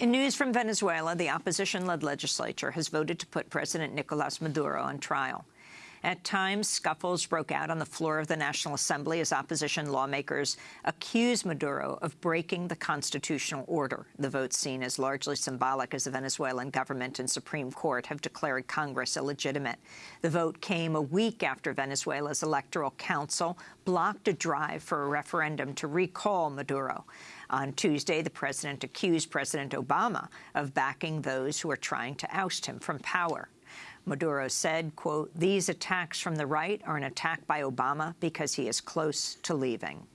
In news from Venezuela, the opposition-led legislature has voted to put President Nicolas Maduro on trial. At times, scuffles broke out on the floor of the National Assembly as opposition lawmakers accused Maduro of breaking the constitutional order. The vote seen as largely symbolic as the Venezuelan government and Supreme Court have declared Congress illegitimate. The vote came a week after Venezuela's Electoral Council blocked a drive for a referendum to recall Maduro. On Tuesday, the president accused President Obama of backing those who are trying to oust him from power. Maduro said, quote, these attacks from the right are an attack by Obama because he is close to leaving.